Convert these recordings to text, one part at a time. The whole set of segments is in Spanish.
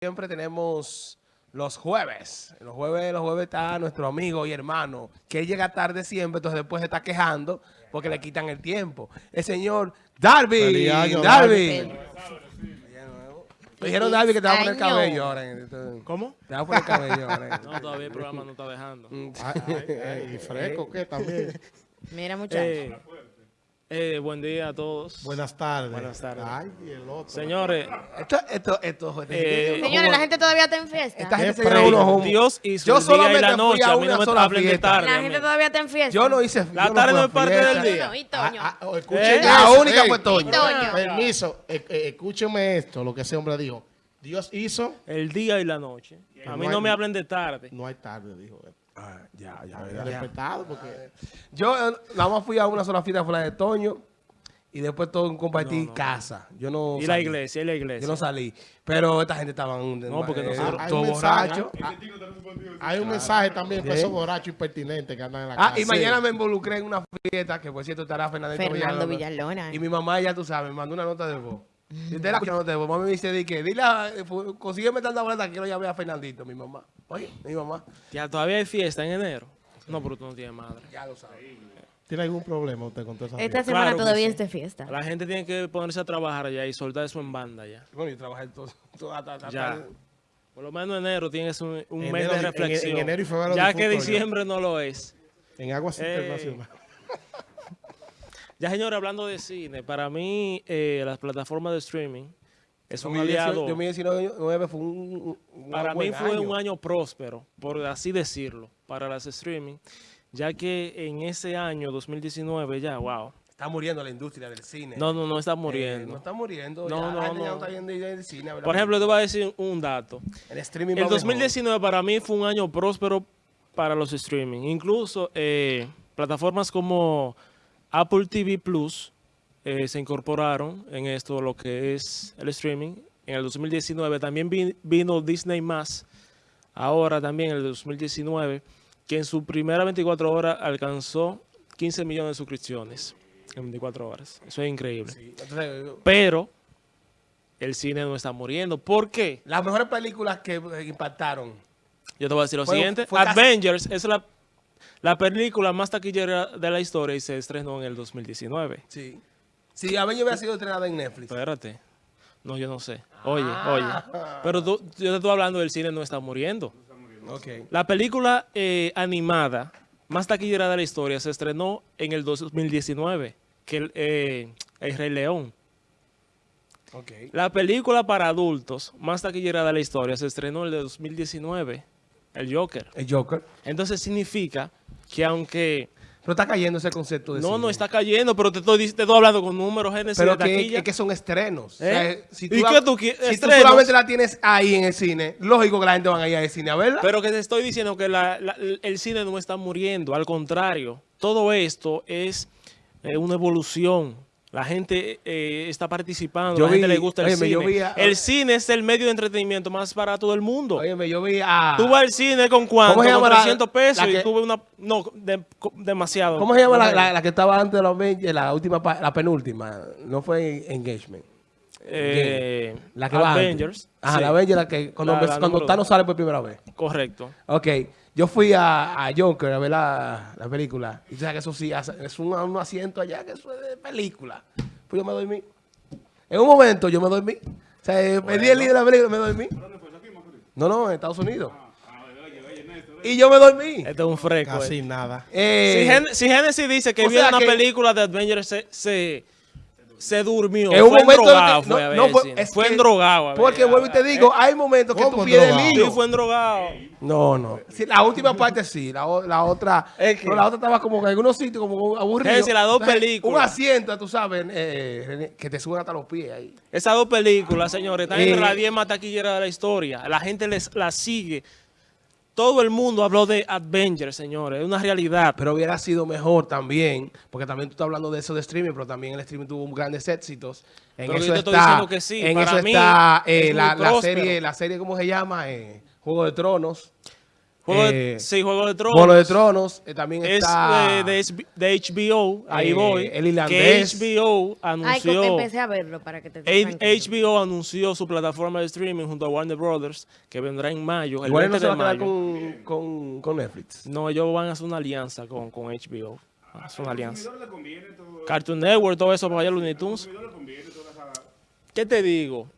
siempre tenemos los jueves. Los jueves, los jueves está nuestro amigo y hermano, que él llega tarde siempre, entonces después se está quejando porque le quitan el tiempo. El señor Darby. Año, Darby. Me dijeron Darby que te va a poner cabello ahora. ¿Cómo? Te va a poner cabello ahora. No, todavía el programa no está dejando. Ay, ay, ay, ¿Y fresco qué también? Mira, muchachos. Eh, eh, buen día a todos. Buenas tardes. Buenas tardes. Ay, y el otro. Señores, Esto, esto, esto. Eh, Señores, la gente todavía está en fiesta. Esta gente se unos. Dios hizo Yo el día y solamente la fui noche. a A mí una no me sola hablen de fiesta. tarde. La gente todavía está en fiesta. Yo no hice. La yo tarde no es parte fiesta. del día. No, y Toño. Escuchen Eh, La única fue Toño. Toño. Permiso, eh, escúcheme esto, lo que ese hombre dijo. Dios hizo, El día y la noche. A mí no me hablen de tarde. no hay tarde, dijo él. Ah, ya, ya, respetado porque Yo eh, nada más fui a una sola fiesta, fue la de Toño. Y después todo compartí casa. Yo no Y la salí. iglesia, y la iglesia. Yo no salí. Pero esta gente estaba No, porque nosotros- hay todo un mensaje, borracho. hay un mensaje también para esos borrachos impertinentes que andan en la Ah, calle. y mañana me involucré en una fiesta que por cierto estará Fernando Villalona. Villalona. Y mi mamá, ya tú sabes, me mandó una nota de voz. Y usted la de voz. Mami me dice, di que, dile, eh, consígueme tanta boleta que quiero llamar a Fernandito, mi mamá. Oye, mi mamá. Ya todavía hay fiesta en enero. No, pero tú no tienes madre. Ya lo sabes. ¿Tiene algún problema usted con toda esa Esta fiesta? semana Claro todavía sí. es de fiesta. La gente tiene que ponerse a trabajar ya y soltar eso en banda ya. Bueno, yo trabajé todo, todo hasta, hasta- Ya. hasta- Por lo menos enero tienes un, un Enero mes de en- reflexión. en enero y febrero ya que ya. diciembre no lo es. En aguas Ey. internacionales. Ya, señores, hablando de cine, para mí eh, las plataformas de streaming es un 2018 aliado. 2019 fue un, un Para mí fue año. un año próspero, por así decirlo, para las streaming, ya que en ese año 2019 ya, wow. Está muriendo la industria del cine. No, no, no está Eh, no no está muriendo. No, ya, no, no. no está viendo ya el cine. a ver la Por ejemplo, te voy a decir un dato. el streaming El va mejor. 2019 para mí fue un año próspero para los streaming. Incluso eh, plataformas como Apple TV Plus eh, se incorporaron en esto, lo que es el streaming. En el 2019 también vi- vino Disney+, ahora también en el 2019, que en su primera 24 horas alcanzó 15 millones de suscripciones en 24 horas. Eso es increíble. Sí, entonces, Pero el cine no está muriendo. ¿Por qué? las mejores películas que eh, impactaron. Yo te voy a decir lo Fue- siguiente. fue casi- Avengers es la, la película más taquillera de la historia y se estrenó en el 2019. Sí. Si Avenger hubiera sido estrenada en Netflix. Espérate. No, yo no sé. Oye, Ah. oye. Pero tú- yo te estoy hablando del cine no está muriendo. Ok. La película eh, animada más taquillera de la historia se estrenó en el 2019, que el, eh, el Rey León. Ok. La película para adultos más taquillera de la historia se estrenó en el 2019, el Joker. El Joker. Entonces significa que aunque Pero está cayendo ese concepto de no, cine. no está cayendo, pero te estoy, te estoy hablando con números Génesis Pero de que, es que son estrenos. ¿Eh? si ¿Y la- qué tú Si solamente la tienes ahí en el cine, lógico que la gente va a ir al cine a verla. Pero que te estoy diciendo que la- la- el cine no está muriendo, al contrario, todo esto es eh, una evolución. La gente eh, está participando, Yo la gente le gusta el óyeme, cine. yo vi a- el cine es el medio de entretenimiento más barato del mundo. Óyeme, yo vi a... Tú vas al cine con cuánto, ¿Cómo se llama con la- 300 pesos la que- y tú ves una... No, de- demasiado. ¿Cómo se llama la, que estaba antes de los la última, la penúltima? No fue Engagement. Eh, La que va. Avengers. Ajá, sí, la Avengers, la que cuando, La- la cuando Thanos sale por primera vez. Correcto. Ok, yo fui a, a Joker a ver la, la película. Y tú sabes que eso sí, hace- es un, un asiento allá que eso es de película. Pues yo me dormí. En un momento yo me dormí. O sea, eh, pedí el líder de la película y me dormí. No, no, en Estados Unidos. Y yo me dormí. Este es un fresco. Casi eh. nada. Eh, Si, Gen- si Genesis dice que o vio sea una que- película de Avengers, se, se, se durmió. En un fue momento endrogado, que- fue no, fue- es Fue que- endrogado. Porque vuelvo y te digo, hay momentos que tú ¿Cómo pierdes el drogado? hilo. Sí, fue endrogado. No, no. Sí, la última parte sí, la, otra. Es que- no, la otra estaba como que en algunos sitios como aburrido. Es decir, las dos Entonces, películas. Un asiento, tú sabes, eh, René, que te suben hasta los pies ahí. Esas dos películas, señores, están Eh. entre las 10 más taquilleras de la historia. La gente les la sigue. Todo el mundo habló de Avengers, señores. Es una realidad. Pero hubiera sido mejor también, porque también tú estás hablando de eso de streaming, pero también el streaming tuvo grandes éxitos. En Pero eso yo te estoy está, diciendo que sí, en para eso mí está eh, es la, serie, la serie, ¿cómo se llama? Eh, Juego de Tronos. Juego Eh, de, sí, Juego de Tronos. Juego de Tronos, eh, también Es está... eh, de, de HBO, ahí Eh, voy. el irlandés. Que HBO Ay, anunció... co- empecé a verlo para que te. HBO anunció su plataforma de streaming junto a Warner Brothers, que vendrá en mayo, el Igual 20 no se va a de quedar mayo. con, con, con Netflix. No, ellos van a hacer una alianza con, con HBO. Van a hacer una alianza. Cartoon Network, todo eso para allá, Looney Tunes. ¿Qué te digo?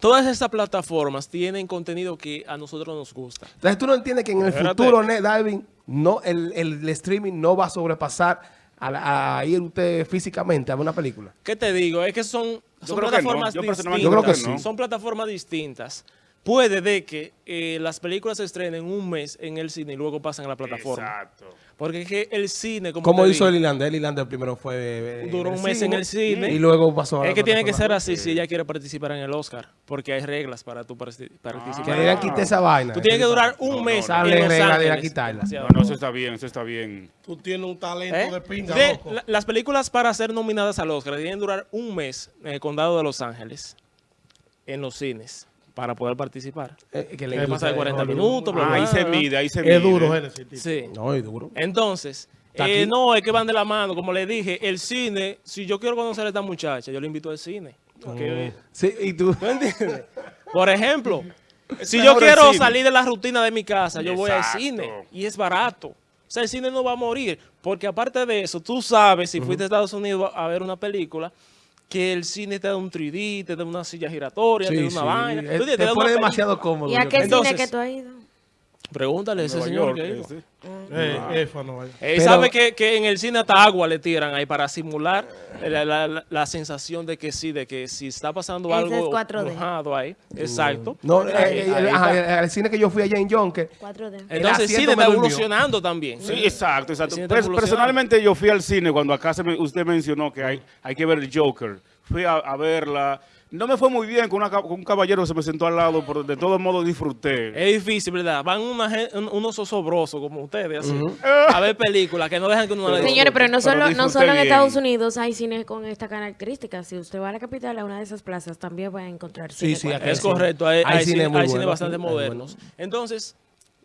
Todas estas plataformas tienen contenido que a nosotros nos gusta. Entonces tú no entiendes que en el Espérate. futuro, Net Diving, no, el, el streaming no va a sobrepasar a, la- a ir usted físicamente a ver una película. ¿Qué te digo? Es que son, son creo que no. plataformas Yo distintas. Yo creo que sí. Son plataformas distintas. Puede de que eh, las películas se estrenen un mes en el cine y luego pasan a la plataforma. Exacto. Porque es que el cine, como Como te hizo el Irlandés, el Irlandés primero fue... eh, Duró un mes en el cine. Y luego pasó a la Es que tiene que ser así si ella quiere participar en el Oscar, porque hay reglas para tu parti- participar. Que esa vaina. Tú tienes que durar un No, mes no, Sale en Los regla de Ángeles. quitarla. No, no, eso está bien, eso está bien. Tú tienes un talento ¿Eh? de pinga, De- loco. la- las películas para ser nominadas al Oscar tienen que durar un mes en el condado de Los Ángeles, en los cines, para poder participar. Eh, que le de 40 Hollywood. minutos, Ah, ahí se mide, ahí se mide. Es duro, Génesis. Sí. No, es duro. Entonces, eh, no, es que van de la mano. Como le dije, el cine, si yo quiero conocer a esta muchacha, yo le invito al cine. Porque- Sí, y tú... ¿Tú entiendes? Por ejemplo, si yo mejor quiero salir de la rutina de mi casa, yo voy al cine y es barato. O sea, el cine no va a morir. Porque aparte de eso, tú sabes, si fuiste a Estados Unidos a ver una película, que el cine te da un 3D, te da una silla giratoria, te da una sí. vaina. Eh. Te una pone demasiado cómodo. ¿Y a qué. Entonces- cine que tú has ido? Pregúntale a ese Nueva señor que. Eh, eh, vaya. Eh, Pero- sabe que, que en el cine hasta agua le tiran ahí para simular la, la- la- la sensación de que sí, de que si está pasando Ese algo es 4D. mojado ahí. Exacto. No, eh, Ahí- eh, ahí ajá, al cine que yo fui allá en Yonke, 4D. el Entonces el cine está evolucionando también. Sí, exacto, exacto. El evolucionando. personalmente yo fui al cine cuando acá se me- usted mencionó que hay, hay que ver el Joker. Fui a, a verla. No me fue muy bien con, una con un caballero que se me sentó al lado, pero de todos modos disfruté. Es difícil, ¿verdad? Van una unos osobrosos como ustedes, así, a ver películas que no dejan que uno la Señores, pero no Pero solo, no solo en bien. Estados Unidos hay cines con esta característica. Si usted va a la capital, a una de esas plazas, también va a encontrar Sí, cine sí, 4D. aquí Es correcto, hay, Hay hay cine cine, muy hay cine bueno, bastante sí, hay modernos. Entonces,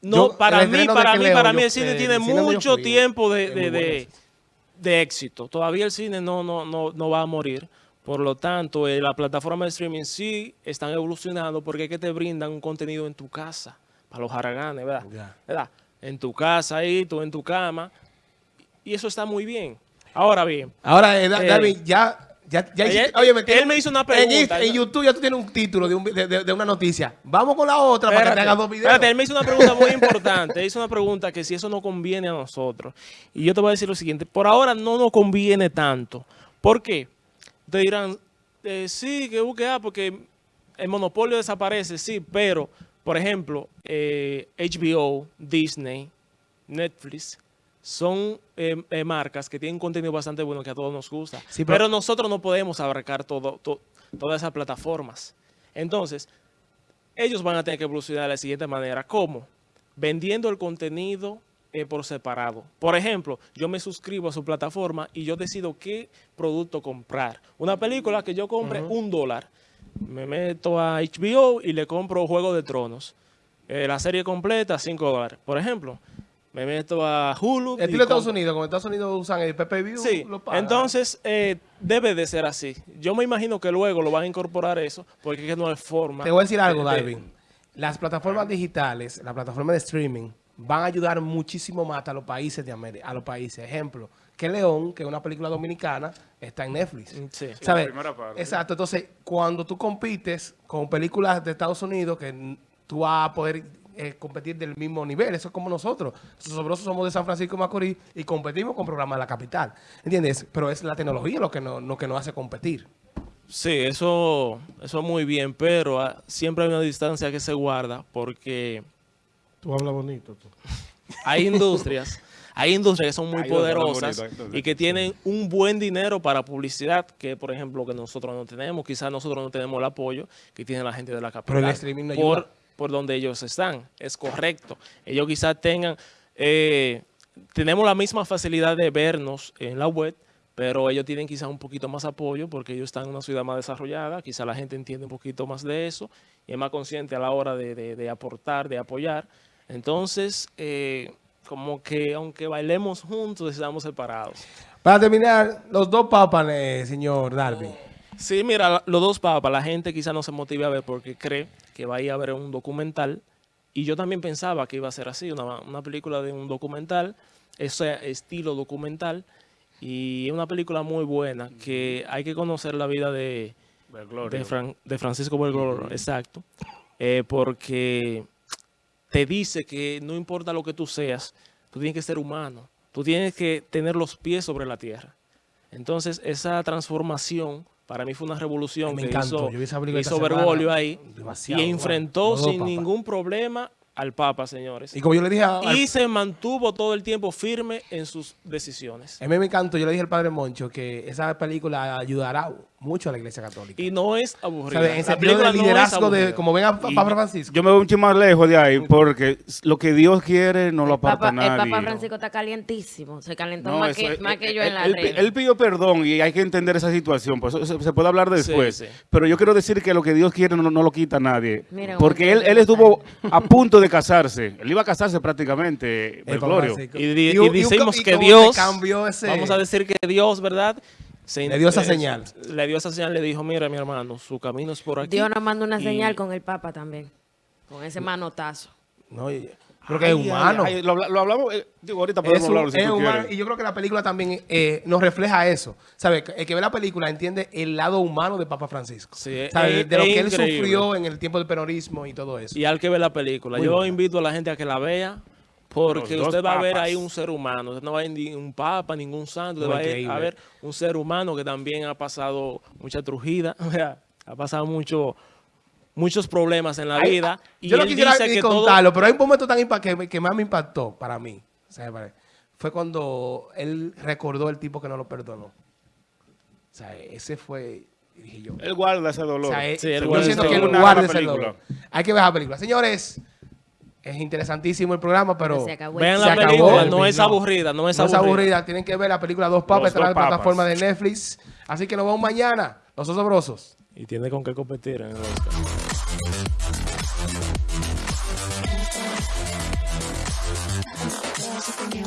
Yo, no, para mí, para mí, para mí el cine eh, tiene el cine mucho tiempo de, de, de éxito. Todavía el cine no, no, no, no va a morir. Por lo tanto, eh, la plataforma de streaming sí están evolucionando porque es que te brindan un contenido en tu casa, para los haraganes, ¿verdad? ¿verdad? En tu casa ahí, tú en tu cama. Y eso está muy bien. Ahora bien, Ahora, eh, Eh, David, ya... Ya, ya oye, me él me hizo una pregunta. En YouTube ya tú tienes un título de, un vi- de, de- de una noticia. Vamos con la otra para que te hagas dos videos. espérate, él me hizo una pregunta muy importante. Él hizo una pregunta que si eso no conviene a nosotros. Y yo te voy a decir lo siguiente. Por ahora no nos conviene tanto. ¿Por qué? Te dirán, eh, sí, que busque ah, porque el monopolio desaparece, sí, pero, por ejemplo, eh, HBO, Disney, Netflix, son eh, eh, marcas que tienen contenido bastante bueno que a todos nos gusta. Sí, pero, pero- nosotros no podemos abarcar todo, to- todas esas plataformas. Entonces, ellos van a tener que evolucionar de la siguiente manera. ¿Cómo? Vendiendo el contenido eh, por separado. Por ejemplo, yo me suscribo a su plataforma y yo decido qué producto comprar. Una película que yo compre un dólar. Me meto a HBO y le compro Juego de Tronos. Eh, la serie completa, 5 dólares. Por ejemplo, me meto a Hulu. Estilo Estados Unidos, como Estados Unidos usan el PPV, Sí, lo pagan. entonces eh, debe de ser así. Yo me imagino que luego lo van a incorporar eso, porque no hay forma. Te voy a decir algo, de- Darwin. Las plataformas digitales, las plataformas de streaming, van a ayudar muchísimo más a los países de América, a los países. Ejemplo, que León, que es una película dominicana, está en Netflix. Sí. ¿Sabes? la primera parte. Exacto. Entonces, cuando tú compites con películas de Estados Unidos, que tú vas a poder eh, competir del mismo nivel. Eso es como nosotros. Nosotros somos de San Francisco de Macorís y competimos con programas de la capital. ¿Entiendes? Pero es la tecnología lo que, no, lo que nos hace competir. Sí, eso, eso muy bien, pero ah, siempre hay una distancia que se guarda porque Tú hablas bonito. Tú. hay industrias, hay industrias que son muy Hay poderosas bonito, y que tienen un buen dinero para publicidad, que por ejemplo que nosotros no tenemos, quizás nosotros no tenemos el apoyo que tiene la gente de la capital. Pero el streaming no por, ayuda. por donde ellos están, es correcto. Ellos quizás tengan, eh, tenemos la misma facilidad de vernos en la web, pero ellos tienen quizás un poquito más apoyo porque ellos están en una ciudad más desarrollada, quizás la gente entiende un poquito más de eso y es más consciente a la hora de, de- de aportar, de apoyar. Entonces, eh, como que aunque bailemos juntos, estamos separados. Para terminar, los dos papas, eh, señor Darby. Sí, mira, los dos papas, la gente quizá no se motive a ver porque cree que va a ir a ver un documental. Y yo también pensaba que iba a ser así, una, una película de un documental, ese estilo documental. Y es una película muy buena que hay que conocer la vida de, de, Fran- de Francisco Bergoglio, exacto. Eh, porque te dice que no importa lo que tú seas, tú tienes que ser humano. Tú tienes que tener los pies sobre la tierra. Entonces, esa transformación para mí fue una revolución Me que encantó. hizo, película hizo. Bergoglio ahí Demasiado y enfrentó sin ningún problema al Papa, señores. Y como yo le dije a, al- Y se mantuvo todo el tiempo firme en sus decisiones. a mí me encantó, yo le dije al padre Moncho que esa película ayudará mucho a la iglesia católica. Y no es. En sentido película de no es liderazgo de, como ven a Y Papa Francisco. Yo me voy un más lejos de ahí, porque lo que Dios quiere no lo El Papa, aparta el nadie. Papa Francisco está calientísimo. Se calentó No, más, eso que, es- más que él- yo en la él, red. él pidió perdón y hay que entender esa situación, por eso se, se puede hablar después. sí. Pero yo quiero decir que lo que Dios quiere no, no lo quita nadie. Mira, porque él, él que- estuvo a punto de casarse. Él iba a casarse prácticamente, El. Francisco. Y, Y y decimos que Dios, se cambió ese- vamos a decir que Dios, ¿verdad? Se- Le dio esa eh, señal. Le dio esa señal, le dijo, mira mi hermano, su camino es por aquí. Dios nos manda una Y- señal con el Papa también. Con ese manotazo. No, y- porque es Ay, humano. ay, lo, habla- lo hablamos, eh, digo, ahorita podemos hablarlo si es tú humano, quieres. y yo creo que la película también eh, nos refleja eso. ¿Sabe? El que ve la película entiende el lado humano de Papa Francisco. Sí, ¿Sabe? es- de lo es que él increíble. sufrió en el tiempo del peronismo y todo eso. Y al que ve la película. Muy Yo invito a la gente a que la vea porque usted va a ver ahí un ser humano. Usted no va a ver ni un papa, ningún santo. No, Usted va a ir increíble. a ver un ser humano que también ha pasado mucha trujida. ha pasado mucho, muchos problemas en la vida. ah, y yo no quisiera dice ni que todo- contarlo, pero hay un momento tan que, que más me impactó para mí. Fue cuando él recordó el tipo que no lo perdonó. O sea, ese fue, dije yo. Él guarda ese dolor. O sea, eh, Sí, él yo guarda siento que él guarda ese dolor. Hay que ver la película. Señores, es interesantísimo el programa, pero Se acabó. Vean se la acabó. película, no es aburrida, no es no es aburrida. Tienen que ver la película Dos Papas, está en la plataforma de Netflix. Así que nos vemos mañana. Los osobrosos. Y tiene con qué competir en el Oscar.